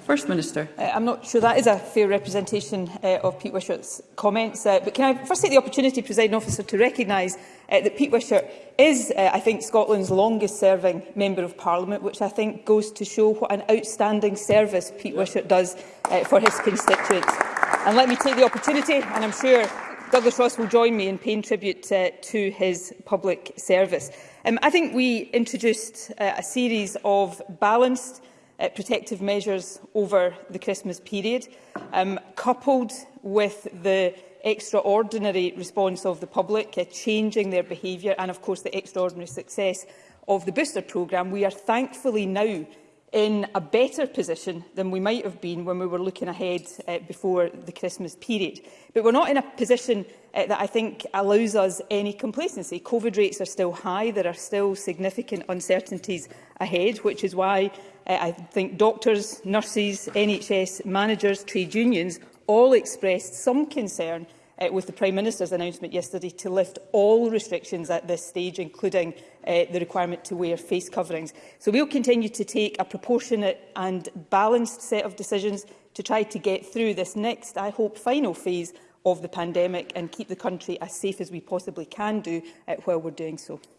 First Minister. Uh, I'm not sure that is a fair representation uh, of Pete Wishart's comments, uh, but can I first take the opportunity, Presiding Officer, to recognise uh, that Pete Wishart is, uh, I think, Scotland's longest-serving Member of Parliament, which I think goes to show what an outstanding service Pete yeah. Wishart does uh, for his constituents. And let me take the opportunity, and I'm sure Douglas Ross will join me in paying tribute uh, to his public service. Um, I think we introduced uh, a series of balanced uh, protective measures over the Christmas period, um, coupled with the extraordinary response of the public, uh, changing their behaviour and, of course, the extraordinary success of the booster programme, we are thankfully now in a better position than we might have been when we were looking ahead uh, before the Christmas period. But we're not in a position uh, that I think allows us any complacency. COVID rates are still high. There are still significant uncertainties ahead, which is why Eh, I think doctors, nurses, NHS managers, trade unions all expressed some concern uh, with the Prime Minister's announcement yesterday to lift all restrictions at this stage, including uh, the requirement to wear face coverings. So we'll continue to take a proportionate and balanced set of decisions to try to get through this next, I hope, final phase of the pandemic and keep the country as safe as we possibly can do uh, while we're doing so.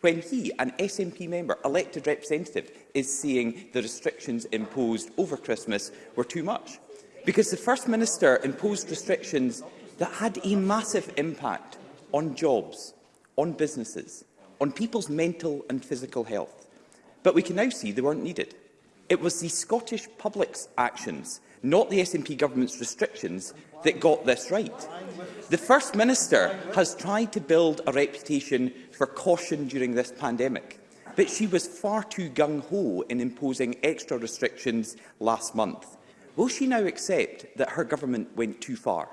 when he, an SNP member, elected representative, is saying the restrictions imposed over Christmas were too much because the First Minister imposed restrictions that had a massive impact on jobs, on businesses, on people's mental and physical health. But we can now see they weren't needed. It was the Scottish public's actions, not the SNP government's restrictions, that got this right. The First Minister has tried to build a reputation for caution during this pandemic, but she was far too gung-ho in imposing extra restrictions last month. Will she now accept that her government went too far?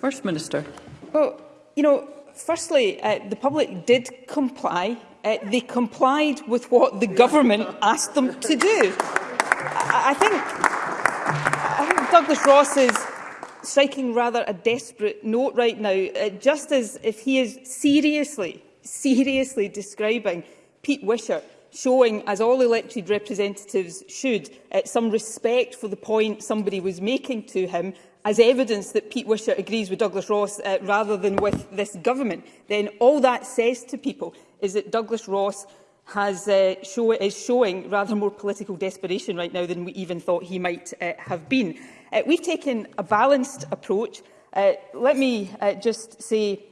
First Minister. Well, you know, firstly, uh, the public did comply. Uh, they complied with what the government asked them to do. I, I, think, I think Douglas Ross is striking rather a desperate note right now, uh, just as if he is seriously, seriously describing Pete Wishart showing, as all elected representatives should, uh, some respect for the point somebody was making to him as evidence that Pete Wishart agrees with Douglas Ross uh, rather than with this government, then all that says to people is that Douglas Ross has, uh, show, is showing rather more political desperation right now than we even thought he might uh, have been. Uh, we've taken a balanced approach. Uh, let me uh, just say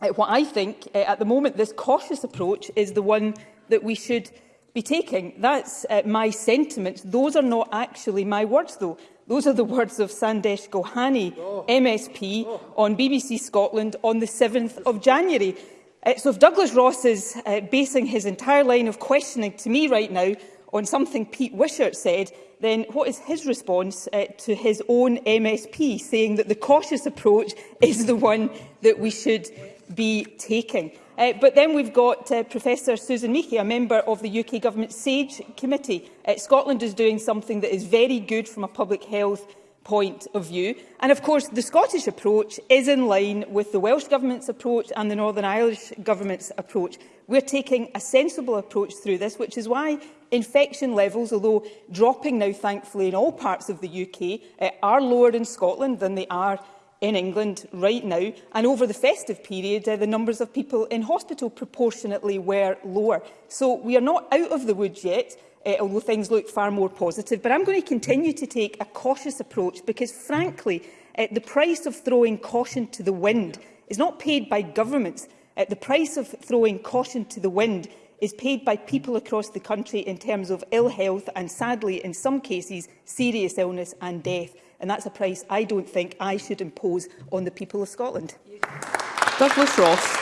uh, what I think. Uh, at the moment, this cautious approach is the one that we should be taking. That's uh, my sentiment. Those are not actually my words, though. Those are the words of Sandesh Gohani, oh. MSP, oh. on BBC Scotland on the 7th of January. Uh, so if Douglas Ross is uh, basing his entire line of questioning to me right now on something Pete Wishart said, then what is his response uh, to his own MSP saying that the cautious approach is the one that we should be taking. Uh, but then we've got uh, Professor Susan Meakey, a member of the UK Government SAGE Committee. Uh, Scotland is doing something that is very good from a public health point of view. And of course, the Scottish approach is in line with the Welsh Government's approach and the Northern Irish Government's approach. We're taking a sensible approach through this, which is why infection levels, although dropping now thankfully in all parts of the UK, uh, are lower in Scotland than they are in England right now. And over the festive period, uh, the numbers of people in hospital proportionately were lower. So we are not out of the woods yet, uh, although things look far more positive. But I'm going to continue to take a cautious approach because, frankly, uh, the price of throwing caution to the wind is not paid by governments. Uh, the price of throwing caution to the wind is paid by people across the country in terms of ill health and, sadly, in some cases, serious illness and death. And that's a price I don't think I should impose on the people of Scotland. Douglas Ross.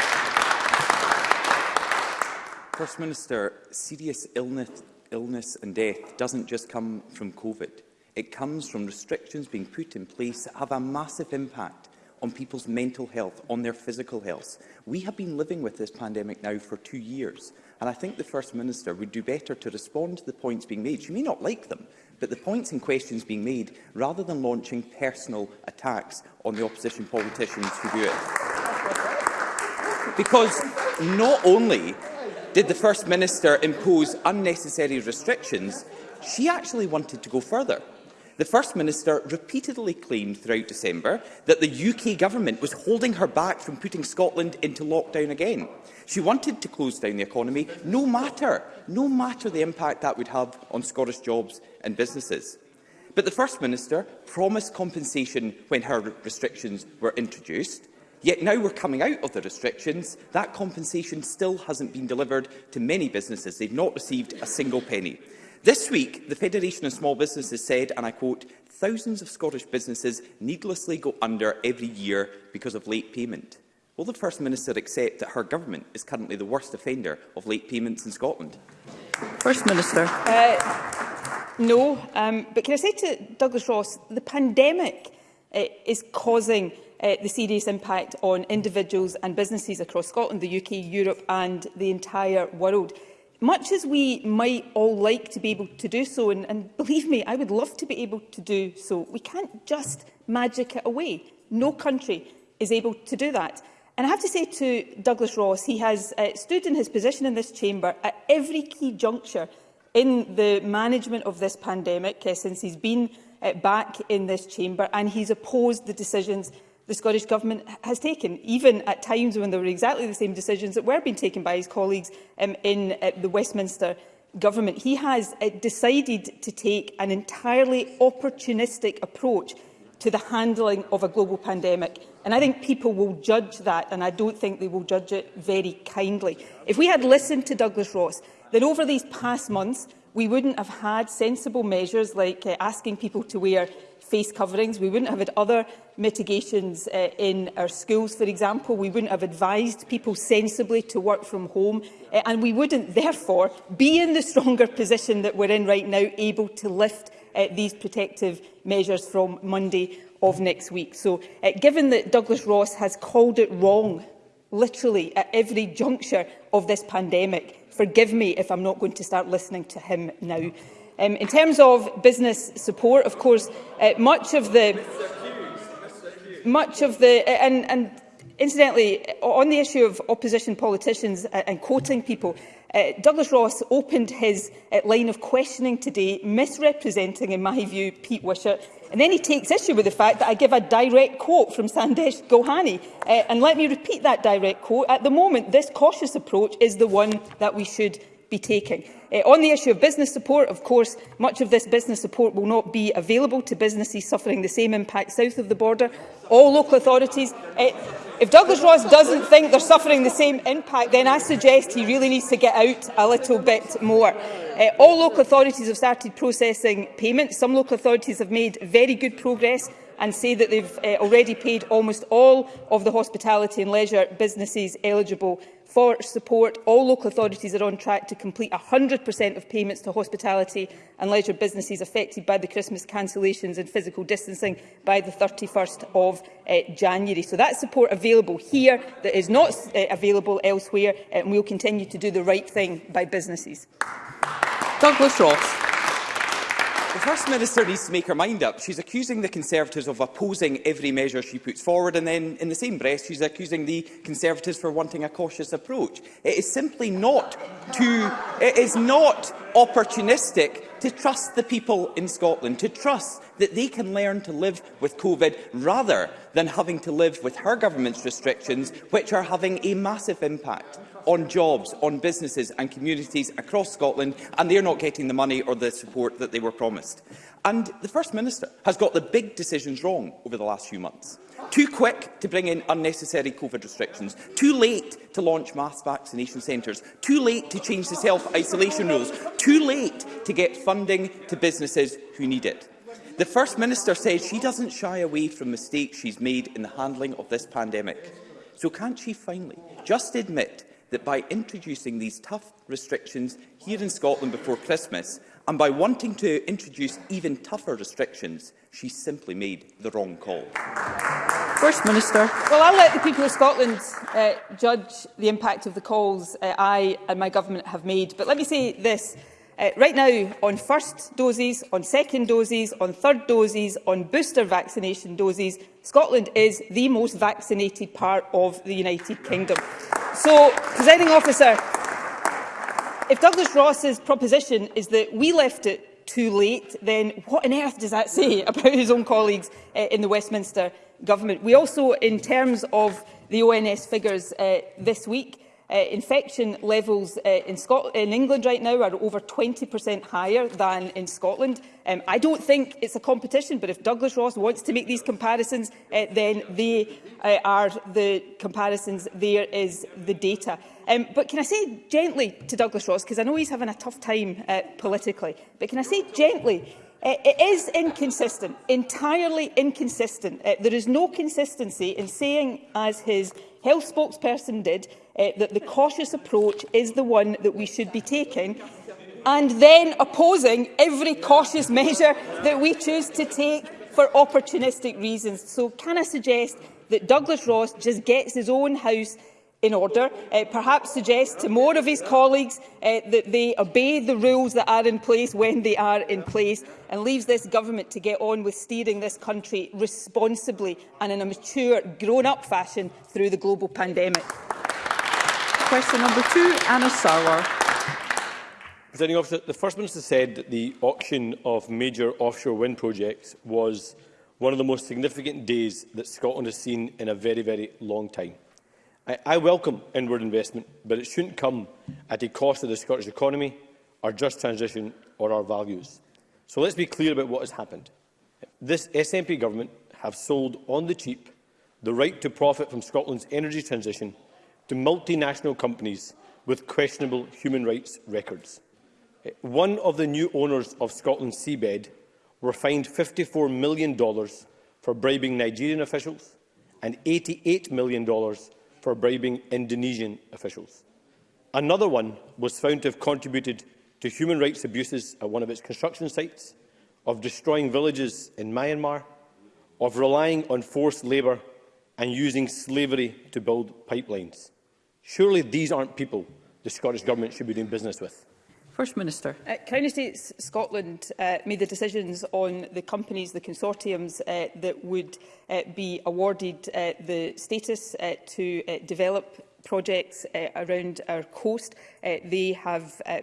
First Minister, serious illness, illness and death doesn't just come from COVID. It comes from restrictions being put in place that have a massive impact on people's mental health, on their physical health. We have been living with this pandemic now for two years, and I think the First Minister would do better to respond to the points being made. She may not like them, But the points in questions being made, rather than launching personal attacks on the opposition politicians who do it. Because not only did the First Minister impose unnecessary restrictions, she actually wanted to go further the First Minister repeatedly claimed throughout December that the UK government was holding her back from putting Scotland into lockdown again. She wanted to close down the economy, no matter, no matter the impact that would have on Scottish jobs and businesses. But the First Minister promised compensation when her restrictions were introduced, Yet now we're coming out of the restrictions, that compensation still hasn't been delivered to many businesses. They've not received a single penny. This week, the Federation of Small Businesses said, and I quote, thousands of Scottish businesses needlessly go under every year because of late payment. Will the First Minister accept that her government is currently the worst offender of late payments in Scotland? First Minister. Uh, no, um, but can I say to Douglas Ross, the pandemic uh, is causing uh, the serious impact on individuals and businesses across Scotland, the UK, Europe and the entire world much as we might all like to be able to do so, and, and believe me, I would love to be able to do so, we can't just magic it away. No country is able to do that. And I have to say to Douglas Ross, he has uh, stood in his position in this chamber at every key juncture in the management of this pandemic uh, since he's been uh, back in this chamber, and he's opposed the decisions the Scottish Government has taken, even at times when there were exactly the same decisions that were being taken by his colleagues um, in uh, the Westminster Government. He has uh, decided to take an entirely opportunistic approach to the handling of a global pandemic. And I think people will judge that, and I don't think they will judge it very kindly. If we had listened to Douglas Ross, then over these past months, we wouldn't have had sensible measures like uh, asking people to wear face coverings. We wouldn't have had other mitigations uh, in our schools, for example. We wouldn't have advised people sensibly to work from home. Uh, and we wouldn't, therefore, be in the stronger position that we're in right now, able to lift uh, these protective measures from Monday of next week. So, uh, given that Douglas Ross has called it wrong, literally at every juncture of this pandemic, forgive me if I'm not going to start listening to him now. Um, in terms of business support, of course, uh, much of the... Much of the... And, and incidentally, on the issue of opposition politicians uh, and quoting people, uh, Douglas Ross opened his uh, line of questioning today, misrepresenting, in my view, Pete Wishart. And then he takes issue with the fact that I give a direct quote from Sandesh Gohani. Uh, and let me repeat that direct quote. At the moment, this cautious approach is the one that we should be taking. Uh, on the issue of business support, of course, much of this business support will not be available to businesses suffering the same impact south of the border. All local authorities... Uh, if Douglas Ross doesn't think they're suffering the same impact, then I suggest he really needs to get out a little bit more. Uh, all local authorities have started processing payments. Some local authorities have made very good progress and say that they've uh, already paid almost all of the hospitality and leisure businesses eligible for support. All local authorities are on track to complete 100% of payments to hospitality and leisure businesses affected by the Christmas cancellations and physical distancing by the 31st of uh, January. So that's support available here that is not uh, available elsewhere, eh, and we will continue to do the right thing by businesses. Douglas Ross. The First Minister needs to make her mind up. She's accusing the Conservatives of opposing every measure she puts forward, and then in the same breath, she's accusing the Conservatives for wanting a cautious approach. It is simply not to, it is not opportunistic to trust the people in Scotland, to trust that they can learn to live with COVID rather than having to live with her government's restrictions, which are having a massive impact on jobs, on businesses and communities across Scotland, and they're not getting the money or the support that they were promised. And the First Minister has got the big decisions wrong over the last few months. Too quick to bring in unnecessary COVID restrictions, too late to launch mass vaccination centres, too late to change the self-isolation rules, too late to get funding to businesses who need it. The First Minister says she doesn't shy away from mistakes she's made in the handling of this pandemic. So can't she finally just admit that by introducing these tough restrictions here in Scotland before Christmas and by wanting to introduce even tougher restrictions, she simply made the wrong call. First Minister. Well, I'll let the people of Scotland uh, judge the impact of the calls uh, I and my government have made. But let me say this. Uh, right now, on first doses, on second doses, on third doses, on booster vaccination doses, Scotland is the most vaccinated part of the United Kingdom. So, presiding officer, if Douglas Ross's proposition is that we left it too late, then what on earth does that say about his own colleagues uh, in the Westminster Government? We also, in terms of the ONS figures uh, this week, Uh, infection levels uh, in, Scotland, in England right now are over 20% higher than in Scotland. Um, I don't think it's a competition, but if Douglas Ross wants to make these comparisons, uh, then they uh, are the comparisons. There is the data. Um, but can I say gently to Douglas Ross, because I know he's having a tough time uh, politically, but can I say gently uh, It is inconsistent, entirely inconsistent. Uh, there is no consistency in saying, as his health spokesperson did, uh, that the cautious approach is the one that we should be taking and then opposing every cautious measure that we choose to take for opportunistic reasons. So can I suggest that Douglas Ross just gets his own house in order, uh, perhaps suggest to more of his colleagues uh, that they obey the rules that are in place when they are in place and leaves this government to get on with steering this country responsibly and in a mature, grown-up fashion through the global pandemic. Question number two, Anna Sauer. Presenting officer, the First Minister said that the auction of major offshore wind projects was one of the most significant days that Scotland has seen in a very, very long time. I, I welcome inward investment, but it shouldn't come at the cost of the Scottish economy, our just transition or our values. So let's be clear about what has happened. This SNP government have sold on the cheap the right to profit from Scotland's energy transition to multinational companies with questionable human rights records. Eh, one of the new owners of Scotland's seabed were fined $54 million for bribing Nigerian officials and $88 million for bribing Indonesian officials. Another one was found to have contributed to human rights abuses at one of its construction sites, of destroying villages in Myanmar, of relying on forced labour and using slavery to build pipelines. Surely these aren't people the Scottish Government should be doing business with. First Minister. Uh, Crown Estates Scotland uh, made the decisions on the companies, the consortiums uh, that would uh, be awarded uh, the status uh, to uh, develop projects uh, around our coast. Uh, they have uh,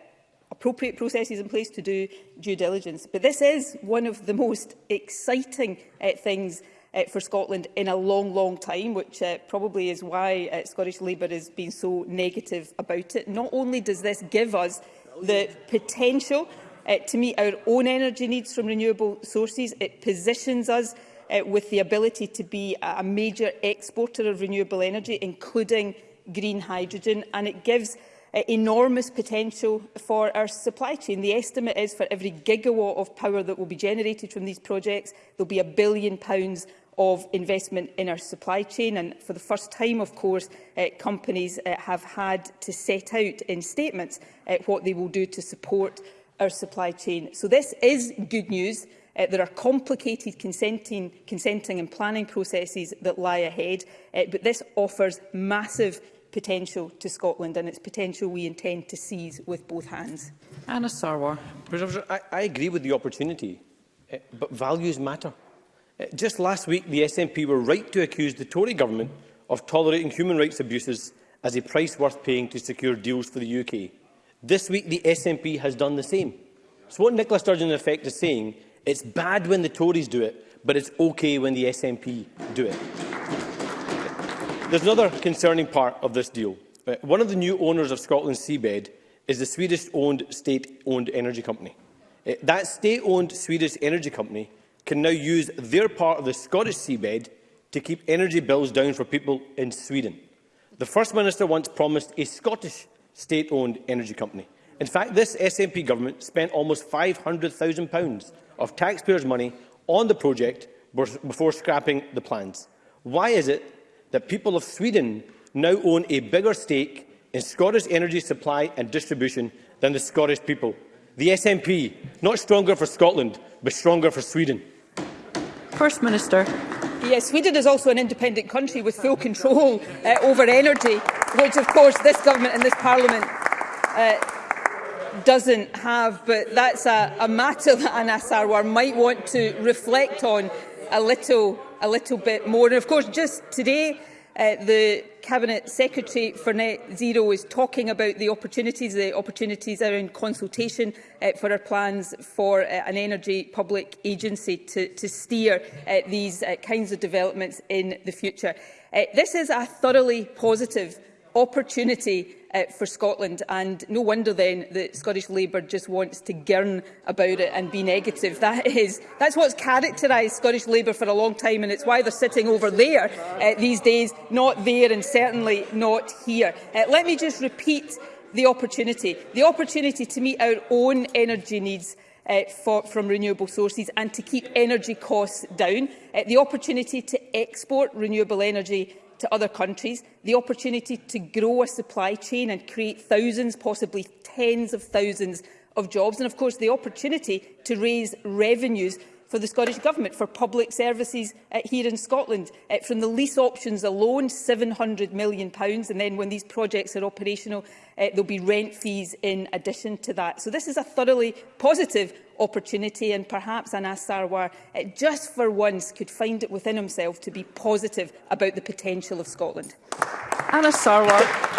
appropriate processes in place to do due diligence. But this is one of the most exciting uh, things uh, for Scotland in a long, long time, which uh, probably is why uh, Scottish Labour has been so negative about it. Not only does this give us the potential uh, to meet our own energy needs from renewable sources, it positions us uh, with the ability to be a major exporter of renewable energy, including green hydrogen, and it gives uh, enormous potential for our supply chain. The estimate is for every gigawatt of power that will be generated from these projects, there will be a billion pounds of investment in our supply chain. And for the first time, of course, uh, companies uh, have had to set out in statements uh, what they will do to support our supply chain. So this is good news. Uh, there are complicated consenting, consenting and planning processes that lie ahead, uh, but this offers massive potential to Scotland and its potential we intend to seize with both hands. Anna Sarwar. I, I agree with the opportunity, uh, but values matter. Uh, just last week, the SNP were right to accuse the Tory government of tolerating human rights abuses as a price worth paying to secure deals for the UK. This week, the SNP has done the same. So what Nicola Sturgeon, in effect, is saying, it's bad when the Tories do it, but it's OK when the SNP do it. There's another concerning part of this deal. Uh, one of the new owners of Scotland's seabed is the Swedish-owned, state-owned energy company. Uh, that state-owned Swedish energy company can now use their part of the Scottish seabed to keep energy bills down for people in Sweden. The First Minister once promised a Scottish state-owned energy company. In fact, this SNP government spent almost £500,000 of taxpayers' money on the project before scrapping the plans. Why is it that people of Sweden now own a bigger stake in Scottish energy supply and distribution than the Scottish people? The SNP, not stronger for Scotland, but stronger for Sweden. First Minister. Yes, Sweden is also an independent country with full control uh, over energy, which of course this government and this parliament uh, doesn't have, but that's a, a matter that Anna Sarwar might want to reflect on a little, a little bit more. And of course, just today, Uh, the Cabinet Secretary for Net Zero is talking about the opportunities. The opportunities are in consultation uh, for our plans for uh, an energy public agency to, to steer uh, these uh, kinds of developments in the future. Uh, this is a thoroughly positive opportunity uh, for Scotland. And no wonder then that Scottish Labour just wants to gurn about it and be negative. That is, that's what's characterised Scottish Labour for a long time, and it's why they're sitting over there uh, these days, not there and certainly not here. Uh, let me just repeat the opportunity. The opportunity to meet our own energy needs uh, for, from renewable sources and to keep energy costs down, uh, the opportunity to export renewable energy to other countries, the opportunity to grow a supply chain and create thousands, possibly tens of thousands of jobs, and of course the opportunity to raise revenues for the Scottish Government for public services uh, here in Scotland. Uh, from the lease options alone, £700 million, and then when these projects are operational, Uh, there'll be rent fees in addition to that. So this is a thoroughly positive opportunity and perhaps Anas Sarwar, uh, eh, just for once, could find it within himself to be positive about the potential of Scotland. Anas Sarwar.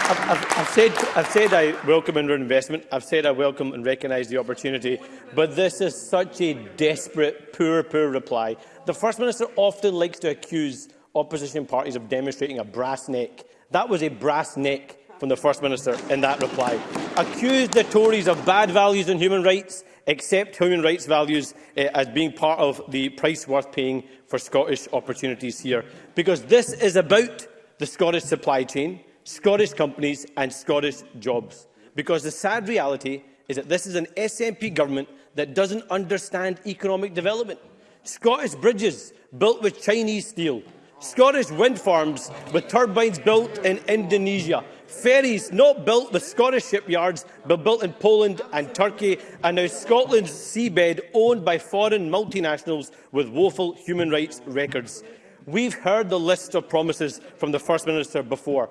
I've, I've, I've, said, I've said I welcome investment. I've said I welcome and recognise the opportunity. But this is such a desperate, poor, poor reply. The First Minister often likes to accuse opposition parties of demonstrating a brass neck. That was a brass neck from the First Minister in that reply. Accused the Tories of bad values and human rights, accept human rights values uh, as being part of the price worth paying for Scottish opportunities here. Because this is about the Scottish supply chain, Scottish companies and Scottish jobs. Because the sad reality is that this is an SNP government that doesn't understand economic development. Scottish bridges built with Chinese steel, Scottish wind farms with turbines built in Indonesia, Ferries not built the Scottish shipyards, but built in Poland and Turkey, and now Scotland's seabed owned by foreign multinationals with woeful human rights records. We've heard the list of promises from the First Minister before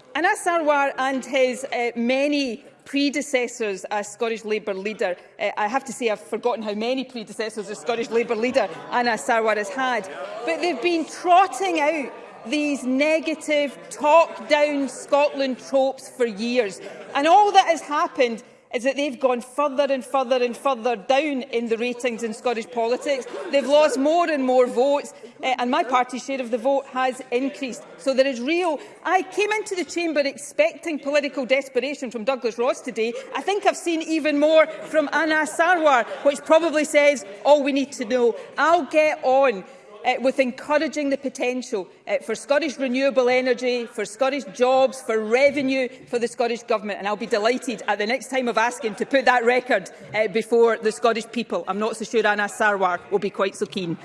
Anas Sarwar and his uh, many predecessors as Scottish Labour leader. Uh, I have to say I've forgotten how many predecessors a Scottish Labour leader Anna Sarwar has had. But they've been trotting out these negative, talk-down Scotland tropes for years. And all that has happened is that they've gone further and further and further down in the ratings in Scottish politics. They've lost more and more votes, uh, and my party's share of the vote has increased. So there is real... I came into the chamber expecting political desperation from Douglas Ross today. I think I've seen even more from Anna Sarwar, which probably says all oh, we need to know. I'll get on uh, with encouraging the potential uh, for Scottish renewable energy, for Scottish jobs, for revenue for the Scottish Government. And I'll be delighted at the next time of asking to put that record uh, before the Scottish people. I'm not so sure Anna Sarwar will be quite so keen.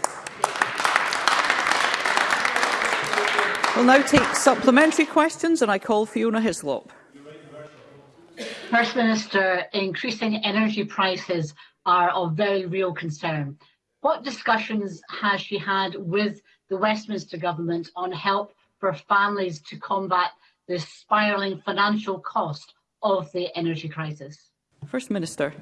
We'll now take supplementary questions and I call Fiona Hislop. First Minister, increasing energy prices are of very real concern. What discussions has she had with the Westminster Government on help for families to combat the spiralling financial cost of the energy crisis? First Minister.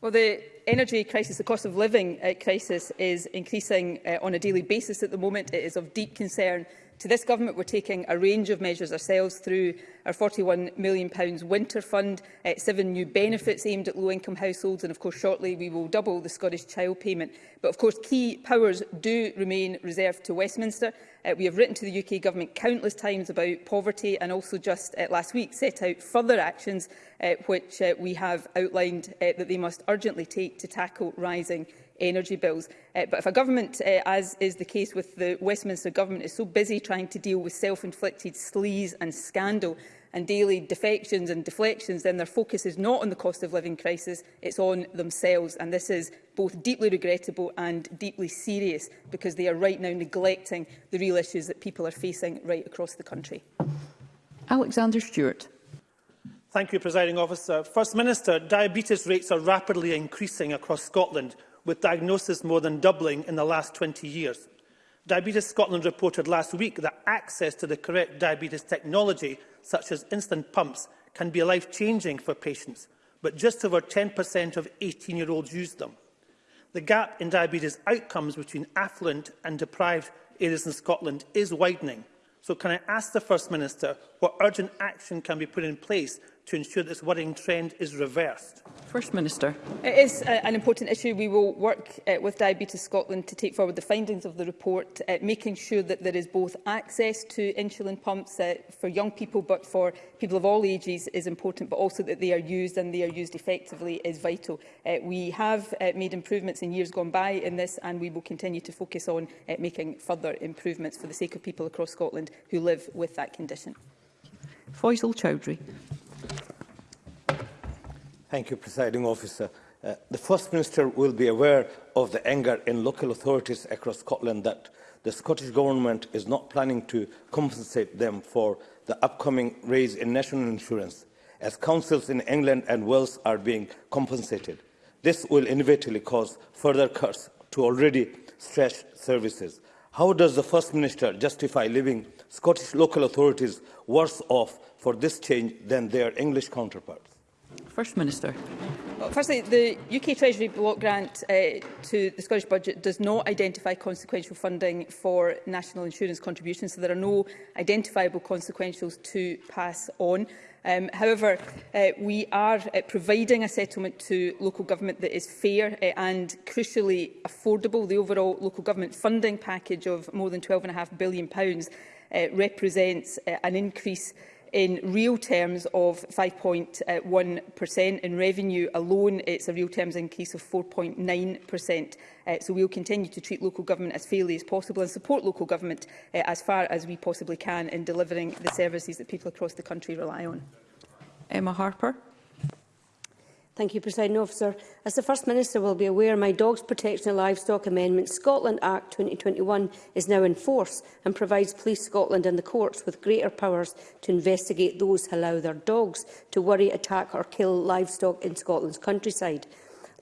Well, the energy crisis, the cost of living uh, crisis is increasing uh, on a daily basis at the moment. It is of deep concern To this government, we're taking a range of measures ourselves through our £41 million winter fund, uh, seven new benefits aimed at low-income households, and of course shortly we will double the Scottish Child Payment. But of course key powers do remain reserved to Westminster. Uh, we have written to the UK Government countless times about poverty and also just uh, last week set out further actions uh, which uh, we have outlined uh, that they must urgently take to tackle rising energy bills. Uh, but if a government, uh, as is the case with the Westminster government, is so busy trying to deal with self-inflicted sleaze and scandal and daily defections and deflections, then their focus is not on the cost of living crisis, it's on themselves. And this is both deeply regrettable and deeply serious because they are right now neglecting the real issues that people are facing right across the country. Alexander Stewart. Thank you, Presiding Officer. First Minister, diabetes rates are rapidly increasing across Scotland, with diagnosis more than doubling in the last 20 years. Diabetes Scotland reported last week that access to the correct diabetes technology, such as instant pumps, can be life-changing for patients, but just over 10% of 18-year-olds use them. The gap in diabetes outcomes between affluent and deprived areas in Scotland is widening. So can I ask the First Minister what urgent action can be put in place to ensure this worrying trend is reversed? First Minister. It is uh, an important issue. We will work uh, with Diabetes Scotland to take forward the findings of the report, uh, making sure that there is both access to insulin pumps uh, for young people but for people of all ages is important, but also that they are used and they are used effectively is vital. Uh, we have uh, made improvements in years gone by in this and we will continue to focus on uh, making further improvements for the sake of people across Scotland who live with that condition. Faisal Chowdhury. Thank you, Presiding Officer. Uh, the First Minister will be aware of the anger in local authorities across Scotland that the Scottish Government is not planning to compensate them for the upcoming raise in national insurance, as councils in England and Wales are being compensated. This will inevitably cause further cuts to already stretched services. How does the First Minister justify leaving Scottish local authorities worse off for this change than their English counterparts? First Minister. Well, firstly, the UK Treasury block grant uh, to the Scottish Budget does not identify consequential funding for national insurance contributions, so there are no identifiable consequentials to pass on. Um, however, uh, we are uh, providing a settlement to local government that is fair uh, and crucially affordable. The overall local government funding package of more than £12.5 billion uh, represents uh, an increase in real terms of 5.1% in revenue alone it's a real terms increase of 4.9% uh, so we'll continue to treat local government as fairly as possible and support local government uh, as far as we possibly can in delivering the services that people across the country rely on Emma Harper Thank you, President Officer. As the First Minister will be aware, my Dogs Protection of Livestock Amendment Scotland Act 2021 is now in force and provides Police Scotland and the courts with greater powers to investigate those who allow their dogs to worry, attack or kill livestock in Scotland's countryside.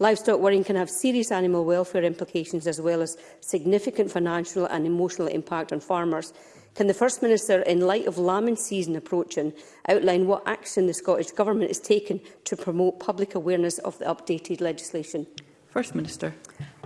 Livestock worrying can have serious animal welfare implications as well as significant financial and emotional impact on farmers. Can the First Minister, in light of lambing season approaching, outline what action the Scottish Government has taken to promote public awareness of the updated legislation? First Minister.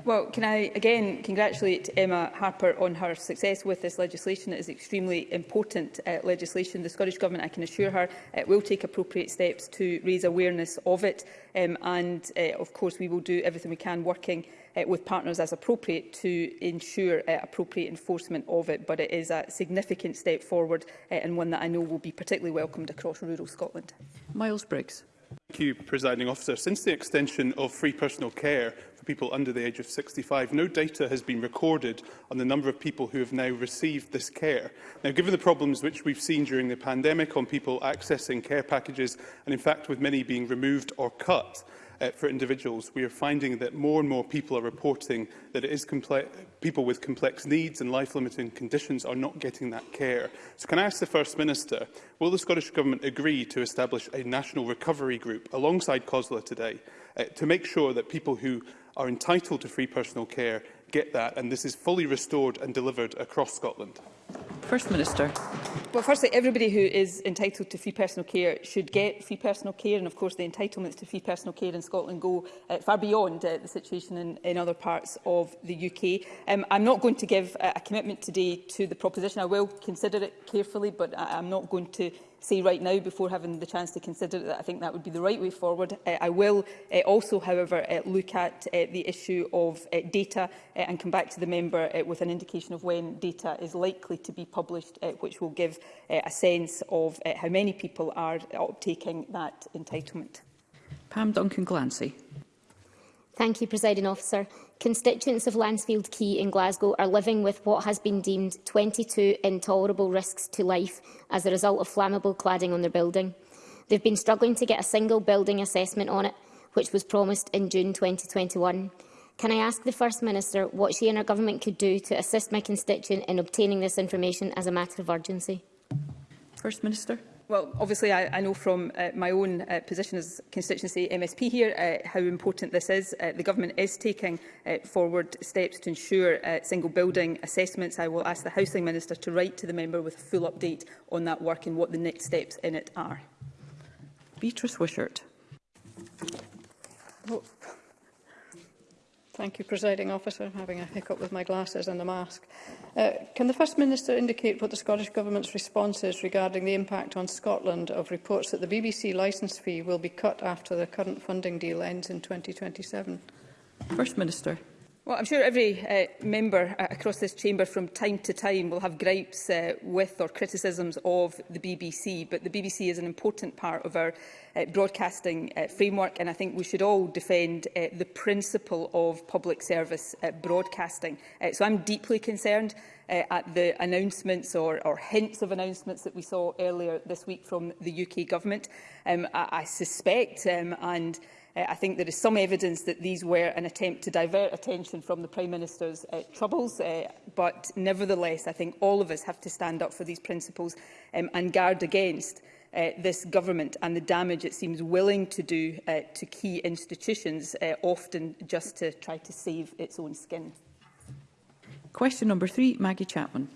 Well, can I again congratulate Emma Harper on her success with this legislation. It is extremely important uh, legislation. The Scottish Government, I can assure her, uh, will take appropriate steps to raise awareness of it. Um, and, uh, of course, we will do everything we can working uh, with partners as appropriate to ensure uh, appropriate enforcement of it. But it is a significant step forward uh, and one that I know will be particularly welcomed across rural Scotland. Miles Briggs. Thank you, Presiding Officer. Since the extension of free personal care for people under the age of 65, no data has been recorded on the number of people who have now received this care. Now, given the problems which we've seen during the pandemic on people accessing care packages and, in fact, with many being removed or cut, uh, for individuals, we are finding that more and more people are reporting that it is people with complex needs and life-limiting conditions are not getting that care. So can I ask the First Minister, will the Scottish Government agree to establish a national recovery group alongside COSLA today uh, to make sure that people who are entitled to free personal care get that and this is fully restored and delivered across Scotland? First Minister. Well, firstly, everybody who is entitled to free personal care should get free personal care, and of course the entitlements to free personal care in Scotland go uh, far beyond uh, the situation in, in other parts of the UK. Um, I'm not going to give uh, a commitment today to the proposition. I will consider it carefully, but I, I'm not going to say right now before having the chance to consider that I think that would be the right way forward. Uh, I will uh, also, however, uh, look at uh, the issue of uh, data uh, and come back to the member uh, with an indication of when data is likely to be published, uh, which will give uh, a sense of uh, how many people are uptaking that entitlement. Pam Duncan Glancy. Thank you, Presiding Officer constituents of Lansfield Quay in Glasgow are living with what has been deemed 22 intolerable risks to life as a result of flammable cladding on their building. They've been struggling to get a single building assessment on it, which was promised in June 2021. Can I ask the First Minister what she and her government could do to assist my constituent in obtaining this information as a matter of urgency? First Minister. Well, obviously, I, I know from uh, my own uh, position as constituency MSP here uh, how important this is. Uh, the Government is taking uh, forward steps to ensure uh, single building assessments. I will ask the Housing Minister to write to the member with a full update on that work and what the next steps in it are. Beatrice Wishart. Well, Thank you, Presiding Officer. I'm having a hiccup with my glasses and the mask. Uh, can the First Minister indicate what the Scottish Government's response is regarding the impact on Scotland of reports that the BBC licence fee will be cut after the current funding deal ends in 2027? First Minister. Well, I'm sure every uh, member uh, across this chamber from time to time will have gripes uh, with or criticisms of the BBC, but the BBC is an important part of our uh, broadcasting uh, framework, and I think we should all defend uh, the principle of public service uh, broadcasting. Uh, so I'm deeply concerned uh, at the announcements or, or hints of announcements that we saw earlier this week from the UK government. Um, I, I suspect um, and Uh, I think there is some evidence that these were an attempt to divert attention from the Prime Minister's uh, troubles, uh, but nevertheless, I think all of us have to stand up for these principles um, and guard against uh, this government and the damage it seems willing to do uh, to key institutions, uh, often just to try to save its own skin. Question number three, Maggie Chapman.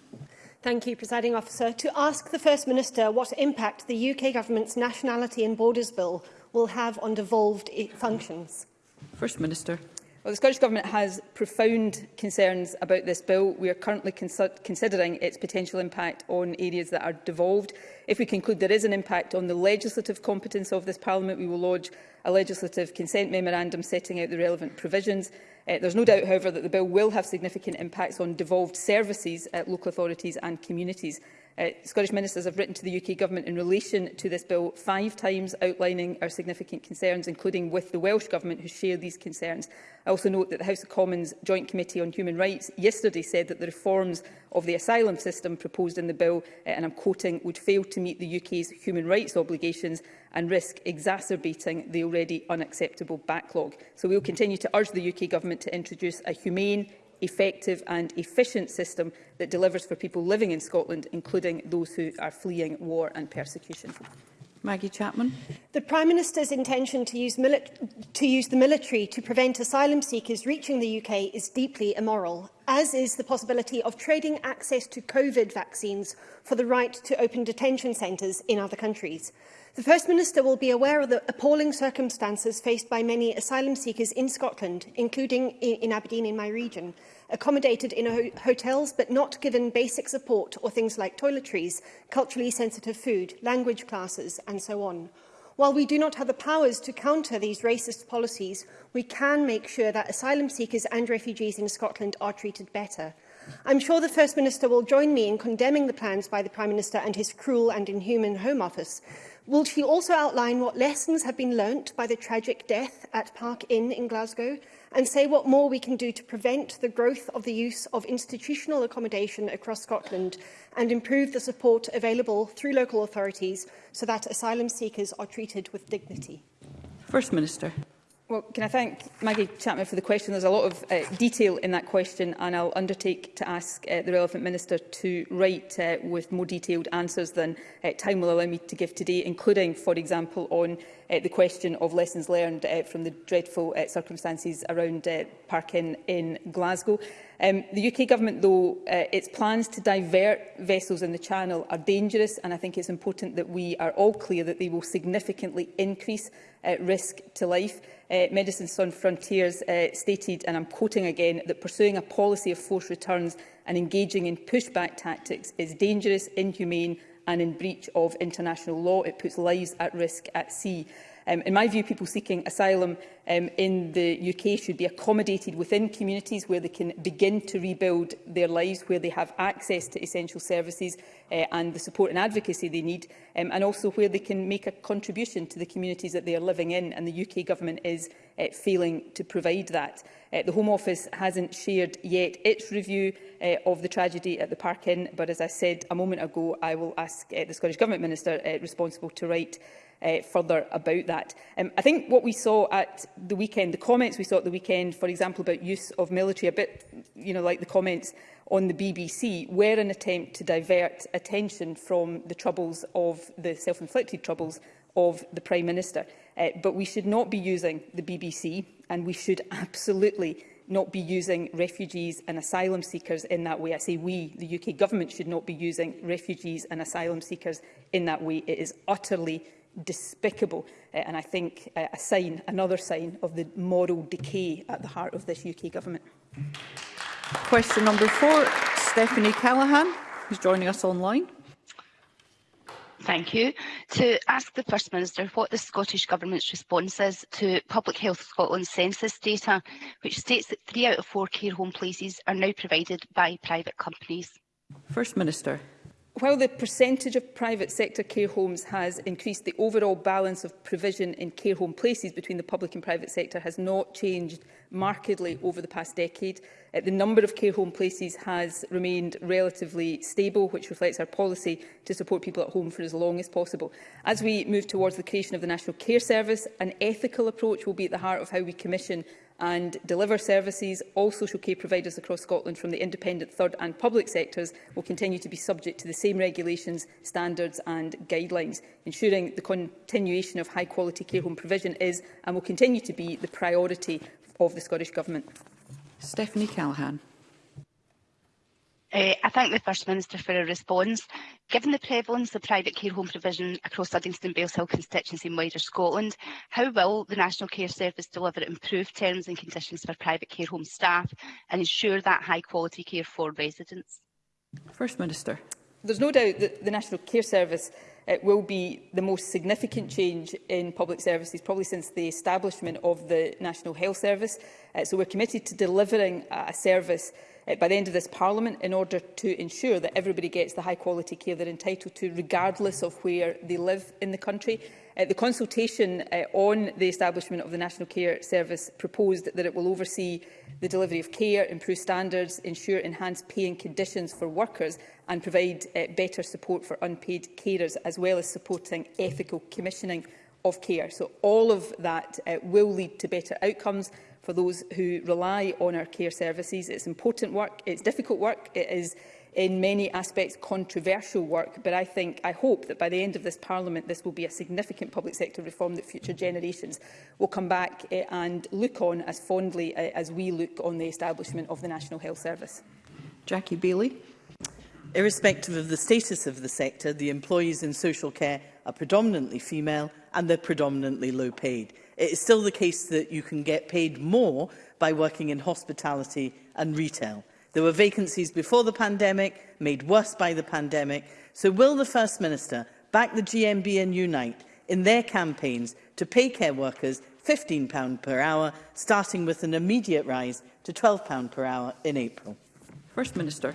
Thank you, Presiding Officer. To ask the First Minister what impact the UK Government's Nationality and Borders Bill will have on devolved functions? First Minister. Well, the Scottish Government has profound concerns about this bill. We are currently considering its potential impact on areas that are devolved. If we conclude there is an impact on the legislative competence of this Parliament, we will lodge a legislative consent memorandum setting out the relevant provisions. Uh, eh, there is no doubt, however, that the bill will have significant impacts on devolved services at local authorities and communities. Uh, Scottish ministers have written to the UK Government in relation to this bill five times, outlining our significant concerns, including with the Welsh Government, who share these concerns. I also note that the House of Commons Joint Committee on Human Rights yesterday said that the reforms of the asylum system proposed in the bill, uh, and I'm quoting, would fail to meet the UK's human rights obligations and risk exacerbating the already unacceptable backlog. So we will continue to urge the UK Government to introduce a humane, effective and efficient system that delivers for people living in Scotland, including those who are fleeing war and persecution. Maggie Chapman. The Prime Minister's intention to use, to use the military to prevent asylum seekers reaching the UK is deeply immoral, as is the possibility of trading access to COVID vaccines for the right to open detention centres in other countries. The First Minister will be aware of the appalling circumstances faced by many asylum seekers in Scotland, including in Aberdeen in my region accommodated in ho hotels but not given basic support or things like toiletries, culturally sensitive food, language classes and so on. While we do not have the powers to counter these racist policies, we can make sure that asylum seekers and refugees in Scotland are treated better. I'm sure the First Minister will join me in condemning the plans by the Prime Minister and his cruel and inhuman Home Office. Will she also outline what lessons have been learnt by the tragic death at Park Inn in Glasgow and say what more we can do to prevent the growth of the use of institutional accommodation across Scotland and improve the support available through local authorities so that asylum seekers are treated with dignity? First Minister. Well, can I thank Maggie Chapman for the question? There's a lot of uh, detail in that question, and I'll undertake to ask uh, the relevant minister to write uh, with more detailed answers than uh, time will allow me to give today, including, for example, on uh, the question of lessons learned uh, from the dreadful uh, circumstances around uh, parking in Glasgow. Um, the UK Government, though, uh, its plans to divert vessels in the Channel are dangerous, and I think it's important that we are all clear that they will significantly increase uh, risk to life. Uh, Medicine Sun Frontiers uh, stated, and I'm quoting again, that pursuing a policy of forced returns and engaging in pushback tactics is dangerous, inhumane and in breach of international law. It puts lives at risk at sea. Um, in my view, people seeking asylum um, in the UK should be accommodated within communities where they can begin to rebuild their lives, where they have access to essential services uh, and the support and advocacy they need, um, and also where they can make a contribution to the communities that they are living in, and the UK Government is uh, failing to provide that. Uh, the Home Office hasn't shared yet its review uh, of the tragedy at the Park Inn, but as I said a moment ago, I will ask uh, the Scottish Government Minister uh, responsible to write uh, further about that. Um, I think what we saw at the weekend, the comments we saw at the weekend, for example, about use of military, a bit you know, like the comments on the BBC, were an attempt to divert attention from the troubles of the self-inflicted troubles of the Prime Minister. Uh, but we should not be using the BBC and we should absolutely not be using refugees and asylum seekers in that way. I say we, the UK government, should not be using refugees and asylum seekers in that way. It is utterly despicable uh, and I think uh, a sign, another sign of the moral decay at the heart of this UK government. Question number four, Stephanie Callaghan, who's joining us online. Thank you. To ask the First Minister what the Scottish Government's response is to Public Health Scotland census data, which states that three out of four care home places are now provided by private companies. First Minister. While the percentage of private sector care homes has increased, the overall balance of provision in care home places between the public and private sector has not changed markedly over the past decade. Uh, the number of care home places has remained relatively stable, which reflects our policy to support people at home for as long as possible. As we move towards the creation of the National Care Service, an ethical approach will be at the heart of how we commission and deliver services. All social care providers across Scotland from the independent third and public sectors will continue to be subject to the same regulations, standards and guidelines. Ensuring the continuation of high quality care home provision is and will continue to be the priority of the Scottish Government. Stephanie Callahan. Uh, I thank the First Minister for her response. Given the prevalence of private care home provision across Livingston Bales Hill constituency and wider Scotland, how will the National Care Service deliver improved terms and conditions for private care home staff and ensure that high quality care for residents? First Minister. There's no doubt that the National Care Service it eh, will be the most significant change in public services probably since the establishment of the National Health Service. Uh, so we're committed to delivering a service uh, by the end of this Parliament in order to ensure that everybody gets the high quality care they're entitled to regardless of where they live in the country. Uh, the consultation uh, on the establishment of the National Care Service proposed that it will oversee the delivery of care, improve standards, ensure enhanced paying conditions for workers and provide uh, better support for unpaid carers, as well as supporting ethical commissioning of care. So all of that uh, will lead to better outcomes for those who rely on our care services. It's important work, it's difficult work, it is in many aspects controversial work, but I think, I hope that by the end of this Parliament this will be a significant public sector reform that future mm-hmm. generations will come back uh, and look on as fondly uh, as we look on the establishment of the National Health Service. Jackie Bailey. Irrespective of the status of the sector, the employees in social care are predominantly female and they're predominantly low paid. It is still the case that you can get paid more by working in hospitality and retail. There were vacancies before the pandemic, made worse by the pandemic. So will the First Minister back the GMB and Unite in their campaigns to pay care workers £15 per hour, starting with an immediate rise to £12 per hour in April? First Minister.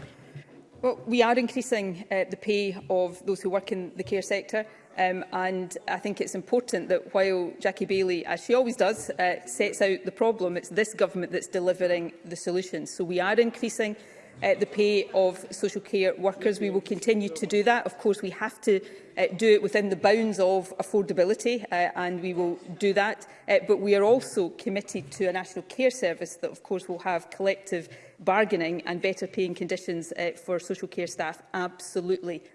Well, we are increasing uh, the pay of those who work in the care sector. Um, and I think it's important that while Jackie Bailey, as she always does, uh, sets out the problem, it's this government that's delivering the solutions. So we are increasing uh, the pay of social care workers. We will continue to do that. Of course, we have to uh, do it within the bounds of affordability, uh, and we will do that. Uh, but we are also committed to a national care service that, of course, will have collective bargaining and better paying conditions uh, for social care staff absolutely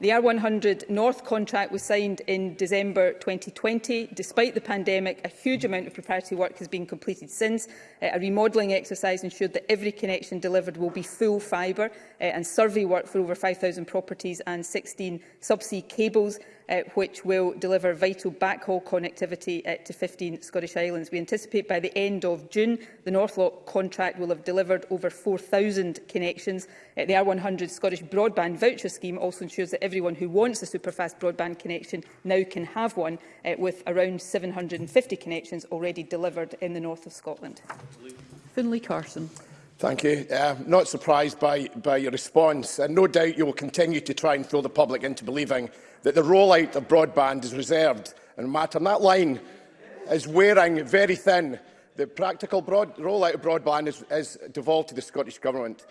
The R100 North contract was signed in December 2020. Despite the pandemic, a huge amount of preparatory work has been completed since. Uh, a remodelling exercise ensured that every connection delivered will be full fibre uh, and survey work for over 5,000 properties and 16 subsea cables uh, which will deliver vital backhaul connectivity uh, to 15 Scottish islands. We anticipate by the end of June the Northlock contract will have delivered over 4,000 connections. Uh, the R100 Scottish Broadband Voucher Scheme also ensures that everyone who wants a superfast broadband connection now can have one, uh, with around 750 connections already delivered in the north of Scotland. Finlay Carson. Thank you. Uh, not surprised by, by your response, and no doubt you will continue to try and throw the public into believing that the rollout of broadband is reserved and matter. And that line is wearing very thin. The practical broad, rollout of broadband is, is devolved to the Scottish Government.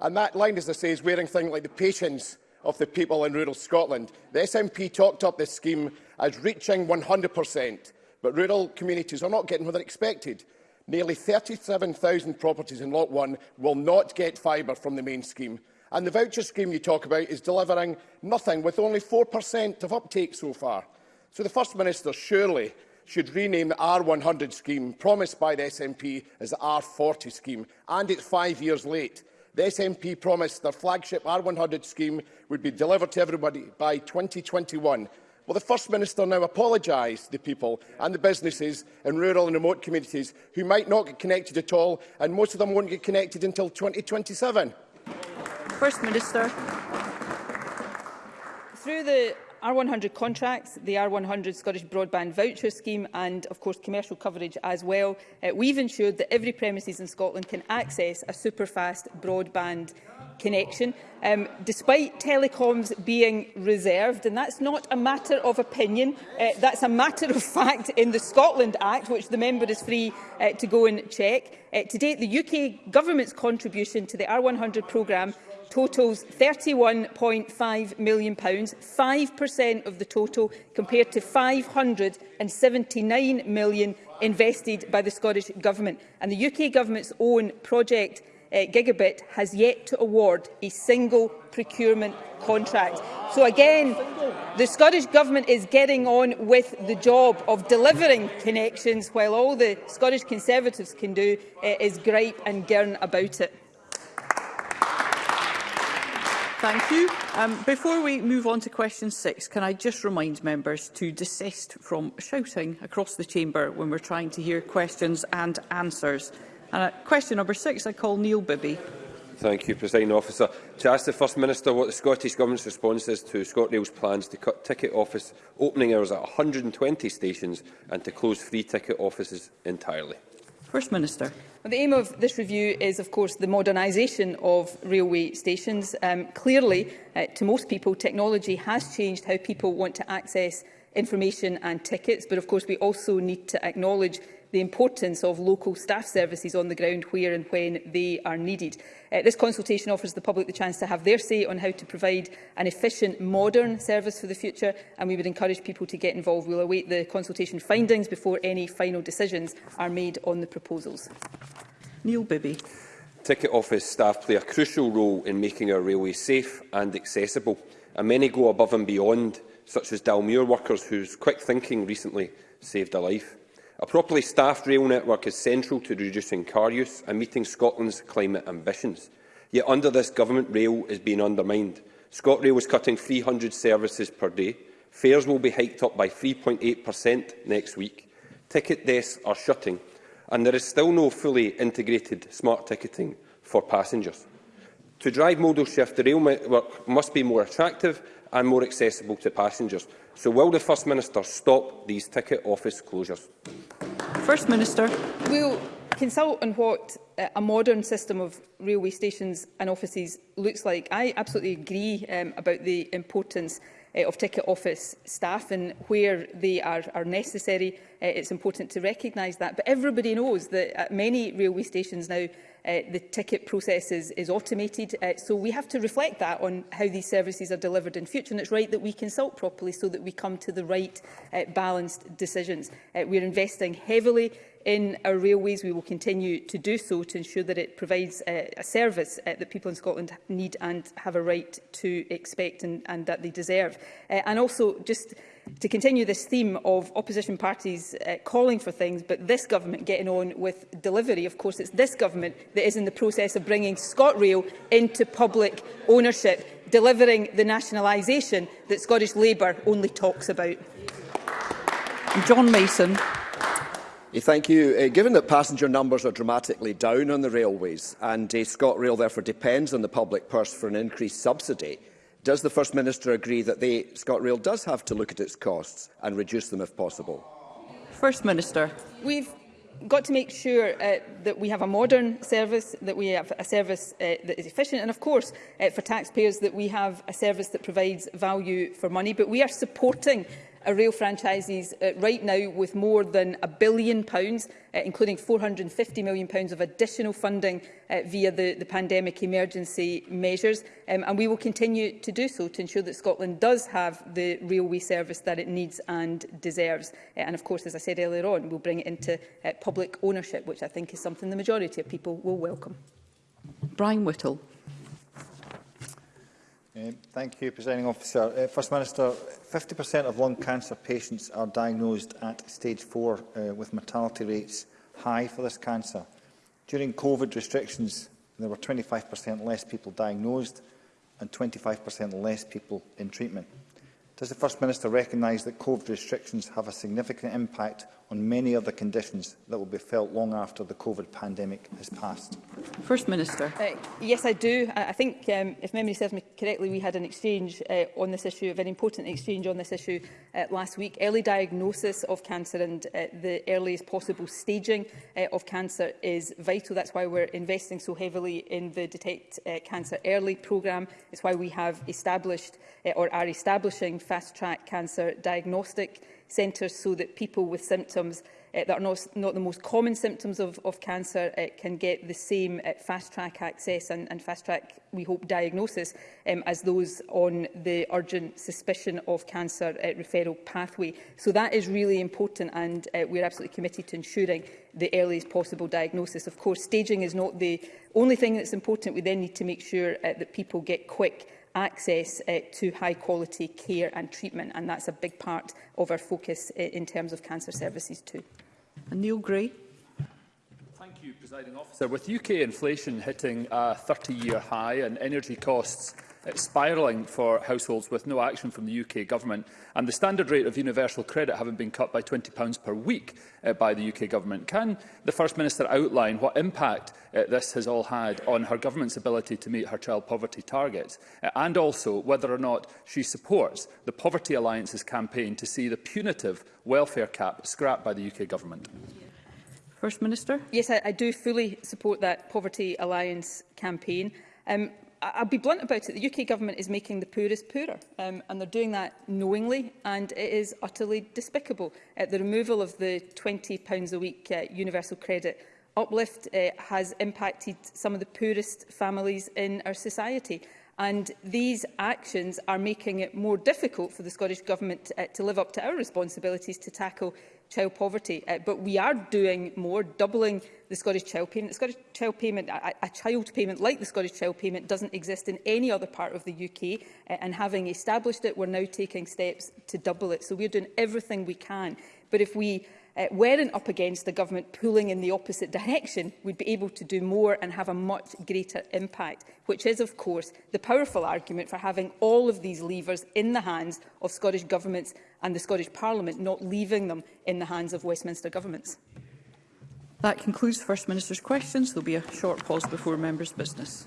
And that line, as I say, is wearing things like the patience of the people in rural Scotland. The SNP talked up this scheme as reaching 100%, but rural communities are not getting what they're expected. Nearly 37,000 properties in Lot 1 will not get fibre from the main scheme. And the voucher scheme you talk about is delivering nothing, with only 4% of uptake so far. So the First Minister surely should rename the R100 scheme, promised by the SNP as the R40 scheme, and it's five years late. The SNP promised their flagship R100 scheme would be delivered to everybody by 2021. Well, the First Minister now apologise to people and the businesses in rural and remote communities who might not get connected at all, and most of them won't get connected until 2027. First Minister. Through the R100 contracts, the R100 Scottish Broadband Voucher Scheme and, of course, commercial coverage as well, uh, we've ensured that every premises in Scotland can access a superfast broadband connection, um, despite telecoms being reserved. And that's not a matter of opinion, uh, that's a matter of fact in the Scotland Act, which the member is free uh, to go and check. Uh, to date, the UK government's contribution to the R100 programme totals £31.5 million, 5% of the total compared to £579 million invested by the Scottish Government. And the UK Government's own project uh, Gigabit has yet to award a single procurement contract. So again, the Scottish Government is getting on with the job of delivering connections while all the Scottish Conservatives can do uh, is gripe and gurn about it. Thank you. Um, before we move on to question six, can I just remind members to desist from shouting across the chamber when we're trying to hear questions and answers. And at uh, question number six, I call Neil Bibby. Thank you, President Officer. To ask the First Minister what the Scottish Government's response is to ScotRail's plans to cut ticket office opening hours at 120 stations and to close free ticket offices entirely. First Minister. Well, the aim of this review is, of course, the modernisation of railway stations. Um, clearly, uh, to most people, technology has changed how people want to access information and tickets, but of course we also need to acknowledge the importance of local staff services on the ground where and when they are needed. Uh, this consultation offers the public the chance to have their say on how to provide an efficient, modern service for the future, and we would encourage people to get involved. We'll await the consultation findings before any final decisions are made on the proposals. Neil Bibby. Ticket office staff play a crucial role in making our railway safe and accessible, and many go above and beyond, such as Dalmuir workers whose quick thinking recently saved a life. A properly staffed rail network is central to reducing car use and meeting Scotland's climate ambitions. Yet under this government, rail is being undermined. ScotRail is cutting 300 services per day. Fares will be hiked up by 3.8% next week. Ticket desks are shutting, and there is still no fully integrated smart ticketing for passengers. To drive modal shift, the rail network must be more attractive and more accessible to passengers. So will the First Minister stop these ticket office closures? First Minister. We'll consult on what uh, a modern system of railway stations and offices looks like. I absolutely agree um, about the importance uh, of ticket office staff and where they are, are necessary. Uh, it's important to recognise that. But everybody knows that at uh, many railway stations now, uh, the ticket process is, is automated. Uh, so we have to reflect that on how these services are delivered in future. And it's right that we consult properly so that we come to the right uh, balanced decisions. Uh, we're investing heavily in our railways. We will continue to do so to ensure that it provides uh, a service uh, that people in Scotland need and have a right to expect and, and that they deserve. Uh, and also just to continue this theme of opposition parties uh, calling for things, but this government getting on with delivery. Of course, it's this government that is in the process of bringing ScotRail into public ownership, delivering the nationalisation that Scottish Labour only talks about. John Mason. Thank you. Uh, given that passenger numbers are dramatically down on the railways and uh, ScotRail therefore depends on the public purse for an increased subsidy, Does the First Minister agree that the ScotRail does have to look at its costs and reduce them if possible? First Minister. We've got to make sure uh, that we have a modern service, that we have a service uh, that is efficient and, of course, uh, for taxpayers, that we have a service that provides value for money. But we are supporting a rail franchises uh, right now with more than a billion pounds, uh, including £450 million pounds of additional funding uh, via the, the pandemic emergency measures. Um, and we will continue to do so to ensure that Scotland does have the railway service that it needs and deserves. Uh, and of course, as I said earlier on, we'll bring it into uh, public ownership, which I think is something the majority of people will welcome. Brian Whittle. Um, thank you, Presiding Officer. Uh, First Minister, 50% of lung cancer patients are diagnosed at stage 4, uh, with mortality rates high for this cancer. During COVID restrictions, there were 25% less people diagnosed and 25% less people in treatment. Does the First Minister recognise that COVID restrictions have a significant impact on many other conditions that will be felt long after the COVID pandemic has passed? First Minister. Uh, yes, I do. I think, um, if memory serves me correctly, we had an exchange uh, on this issue, a very important exchange on this issue uh, last week. Early diagnosis of cancer and uh, the earliest possible staging uh, of cancer is vital. That's why we're investing so heavily in the Detect uh, Cancer Early programme. It's why we have established uh, or are establishing fast-track cancer diagnostic centres so that people with symptoms uh, that are not, not the most common symptoms of, of cancer uh, can get the same uh, eh, fast-track access and, and fast-track, we hope, diagnosis um, as those on the urgent suspicion of cancer uh, referral pathway. So that is really important and uh, we're absolutely committed to ensuring the earliest possible diagnosis. Of course, staging is not the only thing that's important. We then need to make sure uh, that people get quick access uh, to high quality care and treatment and that's a big part of our focus uh, in terms of cancer services too. And Neil Gray. Thank you, Presiding Officer. With UK inflation hitting a 30-year high and energy costs Uh, spiralling for households with no action from the UK Government, and the standard rate of universal credit having been cut by £20 per week uh, by the UK Government. Can the First Minister outline what impact uh, this has all had on her Government's ability to meet her child poverty targets, uh, and also whether or not she supports the Poverty Alliance's campaign to see the punitive welfare cap scrapped by the UK Government? First Minister? Yes, I, I do fully support that Poverty Alliance campaign. Um, I'll be blunt about it. The UK government is making the poorest poorer, um, and they're doing that knowingly, and it is utterly despicable. Uh, the removal of the £20 a week uh, universal credit uplift uh, has impacted some of the poorest families in our society. And these actions are making it more difficult for the Scottish Government uh, to live up to our responsibilities to tackle child poverty. Uh, but we are doing more, doubling the Scottish Child Payment. The Scottish Child Payment, a, a child payment like the Scottish Child Payment, doesn't exist in any other part of the UK. Uh, and having established it, we're now taking steps to double it. So we're doing everything we can. But if we uh, weren't up against the government pulling in the opposite direction, we'd be able to do more and have a much greater impact, which is, of course, the powerful argument for having all of these levers in the hands of Scottish governments and the Scottish Parliament not leaving them in the hands of Westminster governments. That concludes the First Minister's questions. There will be a short pause before members' business.